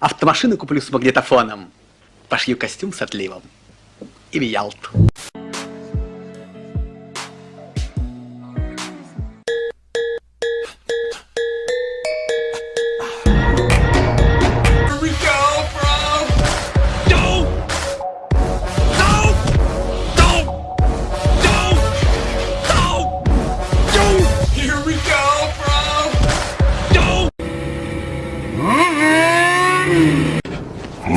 Автомашину куплю с магнитофоном. Пошью костюм с отливом. И в Ялту.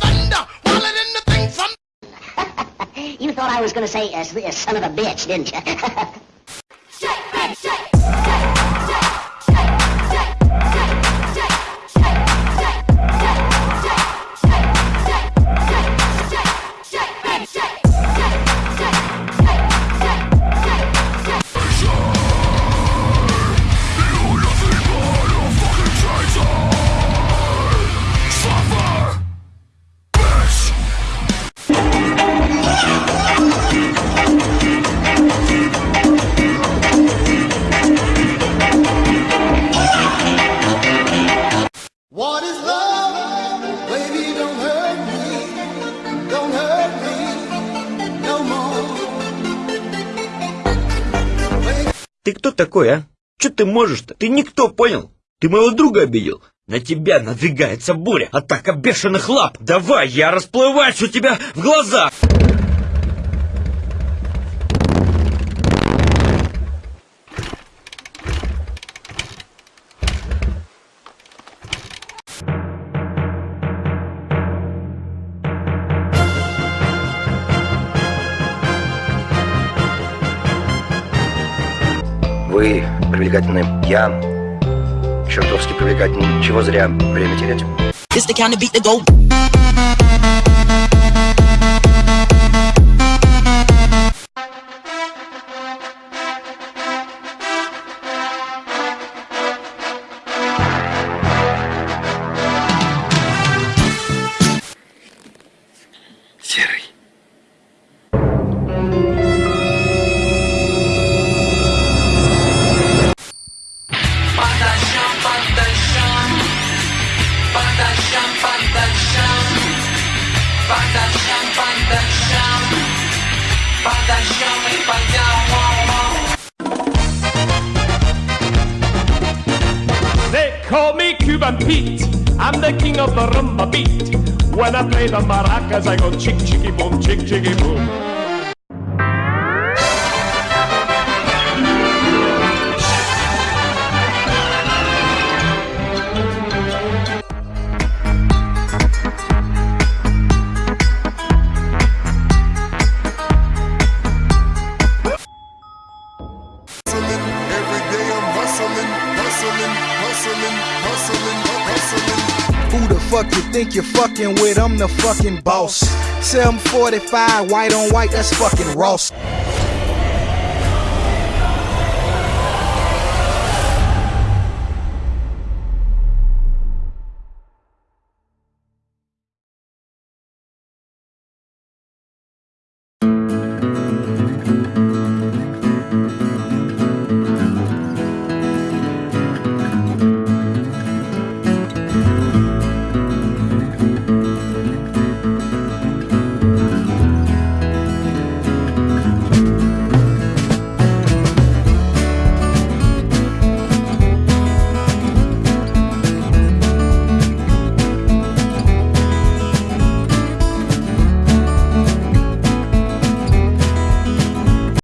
thunder, while it in the thing from. You thought I was going to say, uh, uh, son of a bitch, didn't you? Ты кто такой, а? Че ты можешь-то? Ты никто, понял? Ты моего друга обидел? На тебя надвигается буря, атака бешеных лап. Давай, я расплываюсь у тебя в глазах. Вы привлекательны, я чертовски привлекательный. Чего зря время терять? They call me Cuban Pete. I'm the king of the rumba beat. When I play the maracas, I go chick chicky boom, chick chicky boom. Fuck you think you're fucking with? I'm the fucking boss. 745, white on white, that's fucking Ross.